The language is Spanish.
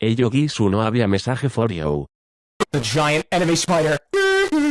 Hey Yogisu no había message for you. The giant enemy spider.